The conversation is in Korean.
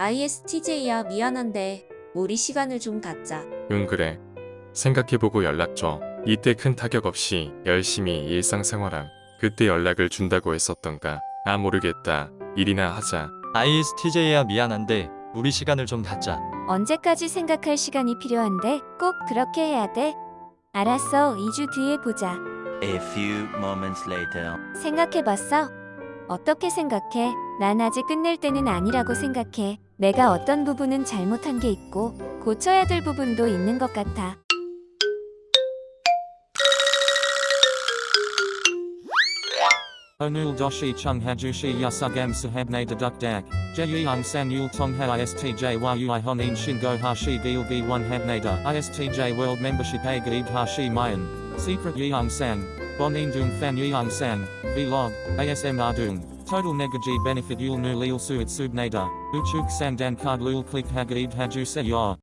ISTJ야 미안한데 우리 시간을 좀 갖자. 응 그래. 생각해보고 연락 줘. 이때 큰 타격 없이 열심히 일상생활함. 그때 연락을 준다고 했었던가. 아 모르겠다. 일이나 하자. ISTJ야 미안한데 우리 시간을 좀 갖자. 언제까지 생각할 시간이 필요한데 꼭 그렇게 해야 돼? 알았어, 2주 뒤에 보자. A few moments later. 생각해봤어? 어떻게 생각해? 난 아직 끝낼 때는 아니라고 생각해. 내가 어떤 부분은 잘못한 게 있고 고쳐야 될 부분도 있는 것 같아. Onul doshi chung hajushi yasugam sahabne deduk dak. Jeyang san yul tongha istj yui honin shingo hashi gil b 1 habnada. Istj world a gaib hashi mayan. Secret san. Bonin dung fan san. Vlog. ASM ardung. Total negaji benefit yul nu lil suit subnada. Uchuk sandan card lul click hagaib haju se yor.